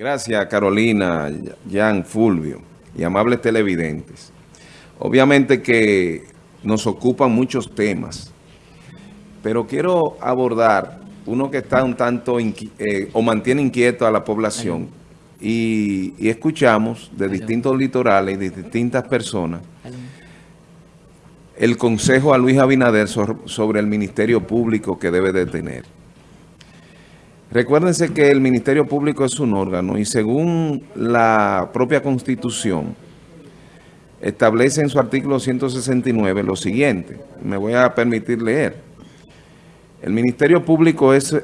Gracias, Carolina, Jan, Fulvio y amables televidentes. Obviamente que nos ocupan muchos temas, pero quiero abordar uno que está un tanto eh, o mantiene inquieto a la población y, y escuchamos de distintos litorales y de distintas personas el consejo a Luis Abinader sobre el Ministerio Público que debe de tener. Recuérdense que el Ministerio Público es un órgano y según la propia Constitución establece en su artículo 169 lo siguiente. Me voy a permitir leer. El Ministerio Público es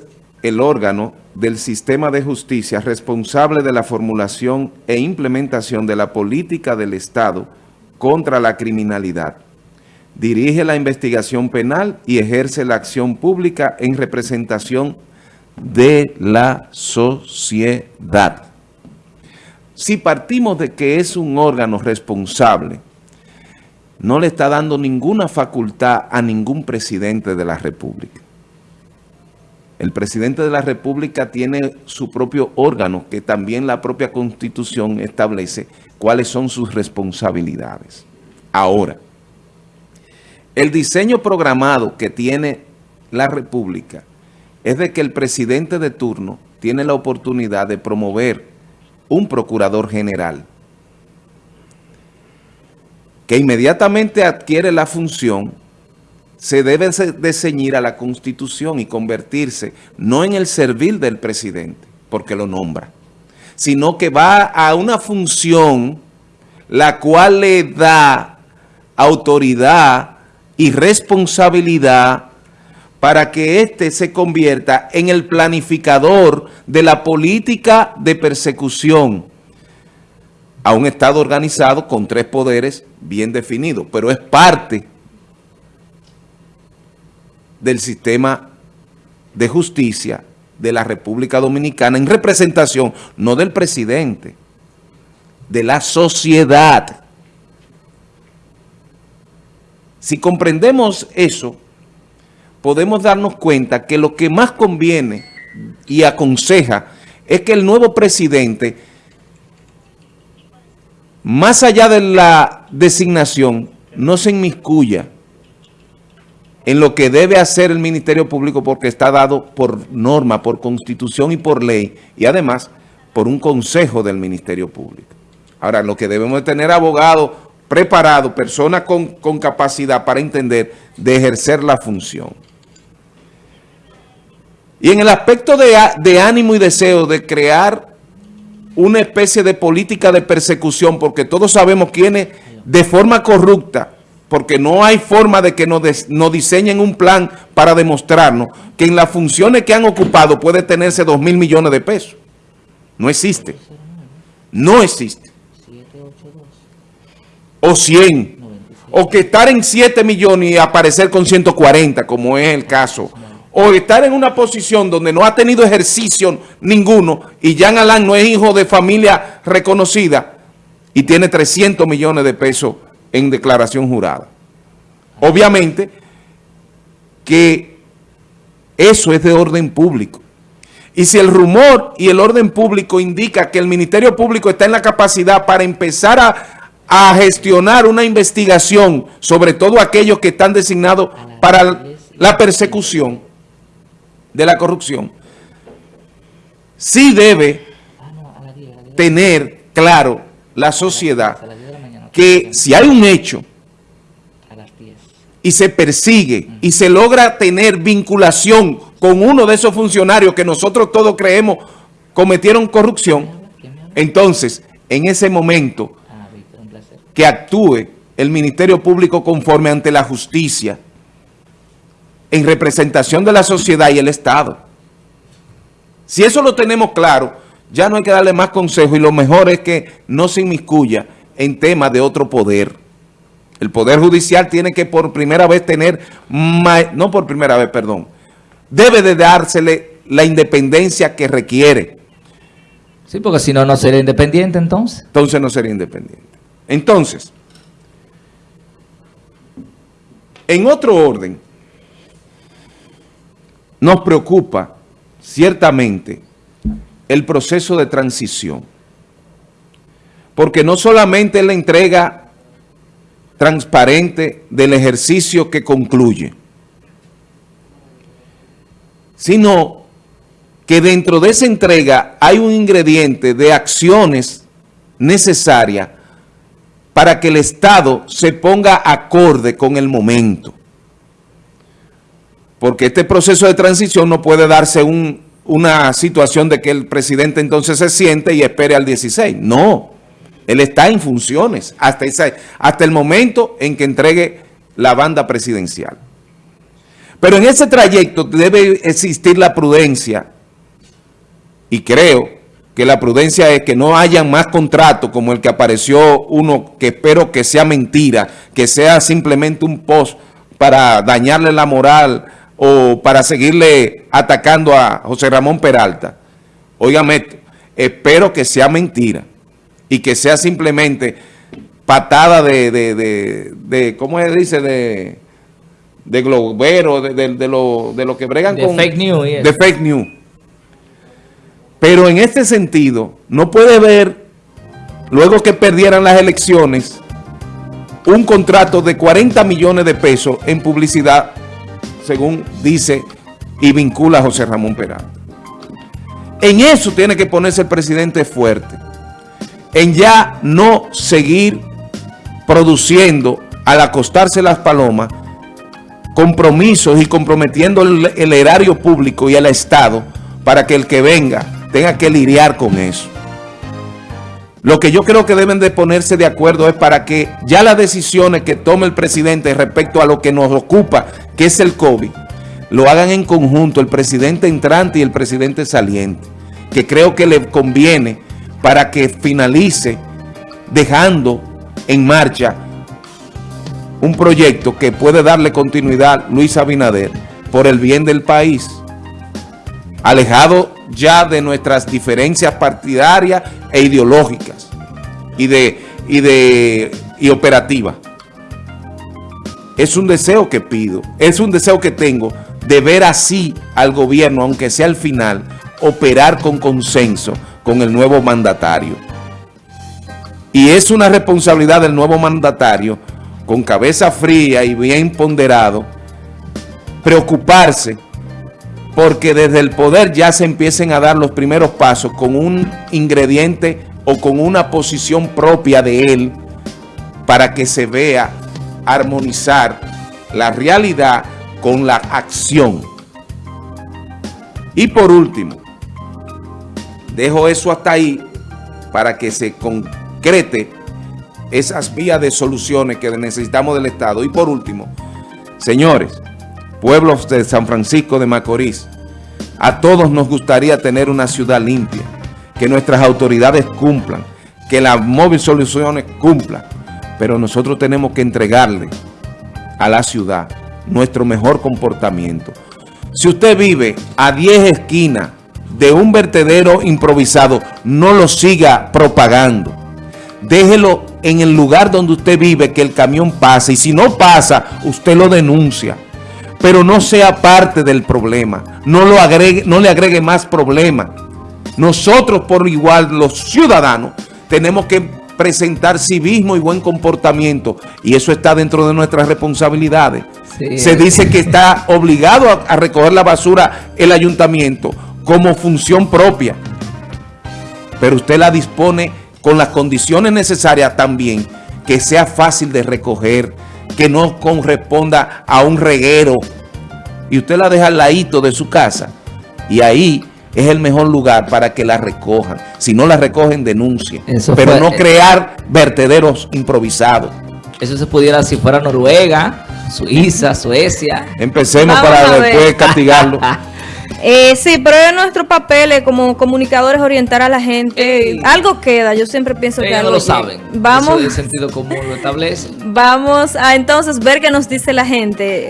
el órgano del sistema de justicia responsable de la formulación e implementación de la política del Estado contra la criminalidad. Dirige la investigación penal y ejerce la acción pública en representación de la sociedad. Si partimos de que es un órgano responsable, no le está dando ninguna facultad a ningún presidente de la República. El presidente de la República tiene su propio órgano, que también la propia Constitución establece cuáles son sus responsabilidades. Ahora, el diseño programado que tiene la República es de que el presidente de turno tiene la oportunidad de promover un procurador general que inmediatamente adquiere la función, se debe de ceñir a la Constitución y convertirse no en el servil del presidente, porque lo nombra, sino que va a una función la cual le da autoridad y responsabilidad para que éste se convierta en el planificador de la política de persecución a un Estado organizado con tres poderes bien definidos, pero es parte del sistema de justicia de la República Dominicana en representación, no del presidente, de la sociedad. Si comprendemos eso, podemos darnos cuenta que lo que más conviene y aconseja es que el nuevo presidente, más allá de la designación, no se inmiscuya en lo que debe hacer el Ministerio Público porque está dado por norma, por constitución y por ley, y además por un consejo del Ministerio Público. Ahora, lo que debemos de tener abogados preparados, personas con, con capacidad para entender de ejercer la función. Y en el aspecto de, ánimo y deseo de crear una especie de política de persecución, porque todos sabemos quiénes de forma corrupta, porque no hay forma de que nos, diseñen un plan para demostrarnos que en las funciones que han ocupado puede tenerse dos mil millones de pesos. No existe. No existe. O 100. O que estar en 7 millones y aparecer con 140, como es el caso o estar en una posición donde no ha tenido ejercicio ninguno y Jean Alain no es hijo de familia reconocida y tiene 300 millones de pesos en declaración jurada. Obviamente que eso es de orden público. Y si el rumor y el orden público indica que el Ministerio Público está en la capacidad para empezar a, a gestionar una investigación, sobre todo aquellos que están designados para la persecución, de la corrupción, sí debe tener claro la sociedad que si hay un hecho y se persigue y se logra tener vinculación con uno de esos funcionarios que nosotros todos creemos cometieron corrupción, entonces en ese momento que actúe el Ministerio Público conforme ante la justicia en representación de la sociedad y el Estado. Si eso lo tenemos claro, ya no hay que darle más consejo y lo mejor es que no se inmiscuya en temas de otro poder. El Poder Judicial tiene que por primera vez tener, no por primera vez, perdón, debe de dársele la independencia que requiere. Sí, porque si no, no sería independiente entonces. Entonces no sería independiente. Entonces, en otro orden, nos preocupa ciertamente el proceso de transición. Porque no solamente es la entrega transparente del ejercicio que concluye, sino que dentro de esa entrega hay un ingrediente de acciones necesarias para que el Estado se ponga acorde con el momento. Porque este proceso de transición no puede darse una situación de que el presidente entonces se siente y espere al 16. No, él está en funciones hasta, hasta el momento en que entregue la banda presidencial. Pero en ese trayecto debe existir la prudencia y creo que la prudencia es que no haya más contratos como el que apareció uno que espero que sea mentira, que sea simplemente un post para dañarle la moral o para seguirle atacando a José Ramón Peralta. Óigame, espero que sea mentira y que sea simplemente patada de, de, de, de ¿cómo se dice? De, de globero, de, de, lo, de lo que bregan con... Fake news. De fake news. Pero en este sentido, no puede ver, luego que perdieran las elecciones, un contrato de 40 millones de pesos en publicidad, según dice y vincula a José Ramón Peralta. En eso tiene que ponerse el presidente fuerte, en ya no seguir produciendo al acostarse las palomas compromisos y comprometiendo el, el erario público y al Estado para que el que venga tenga que lidiar con eso. Lo que yo creo que deben de ponerse de acuerdo es para que ya las decisiones que tome el presidente respecto a lo que nos ocupa, que es el COVID, lo hagan en conjunto el presidente entrante y el presidente saliente, que creo que le conviene para que finalice dejando en marcha un proyecto que puede darle continuidad Luis Abinader por el bien del país, alejado ya de nuestras diferencias partidarias e ideológicas y de, y de y operativas. Es un deseo que pido, es un deseo que tengo de ver así al gobierno, aunque sea al final, operar con consenso con el nuevo mandatario. Y es una responsabilidad del nuevo mandatario, con cabeza fría y bien ponderado, preocuparse porque desde el poder ya se empiecen a dar los primeros pasos con un ingrediente o con una posición propia de él para que se vea armonizar la realidad con la acción. Y por último, dejo eso hasta ahí para que se concrete esas vías de soluciones que necesitamos del Estado. Y por último, señores, pueblos de San Francisco de Macorís, a todos nos gustaría tener una ciudad limpia, que nuestras autoridades cumplan, que las móvil soluciones cumplan, pero nosotros tenemos que entregarle a la ciudad nuestro mejor comportamiento. Si usted vive a 10 esquinas de un vertedero improvisado, no lo siga propagando. Déjelo en el lugar donde usted vive, que el camión pase, y si no pasa, usted lo denuncia pero no sea parte del problema. No, lo agregue, no le agregue más problema. Nosotros por igual, los ciudadanos, tenemos que presentar civismo y buen comportamiento y eso está dentro de nuestras responsabilidades. Se dice que está obligado a, a recoger la basura el ayuntamiento como función propia, pero usted la dispone con las condiciones necesarias también, que sea fácil de recoger, que no corresponda a un reguero y usted la deja al ladito de su casa y ahí es el mejor lugar para que la recojan. Si no la recogen, denuncien. Pero no crear vertederos improvisados. Eso se pudiera si fuera Noruega, Suiza, Suecia. Empecemos para después castigarlo. Eh, sí, pero es nuestro papel eh, como comunicadores orientar a la gente. algo queda, yo siempre pienso que algo no lo saben. Vamos, Eso el sentido común lo establece. Vamos a entonces ver qué nos dice la gente.